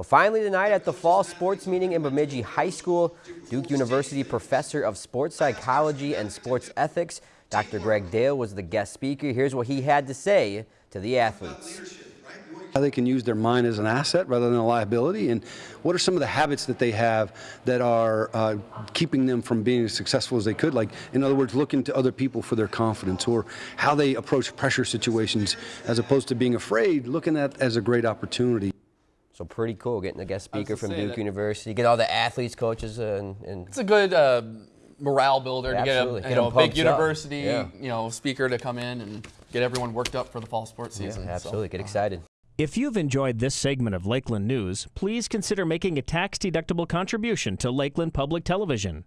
Well, finally tonight at the fall sports meeting in Bemidji High School, Duke University professor of sports psychology and sports ethics, Dr. Greg Dale was the guest speaker. Here's what he had to say to the athletes. How they can use their mind as an asset rather than a liability, and what are some of the habits that they have that are uh, keeping them from being as successful as they could? Like, in other words, looking to other people for their confidence, or how they approach pressure situations as opposed to being afraid, looking at as a great opportunity. So pretty cool getting a guest speaker from Duke that- University. Get all the athletes, coaches, and, and It's a good uh, morale builder to get a, Absolutely. you Get know, 'em a big university Yeah. you know speaker to come in and get everyone worked up for the fall sports season. so. absolutely get excited. If you've enjoyed this segment of Lakeland News, please consider making a tax-deductible contribution to Lakeland Public Television.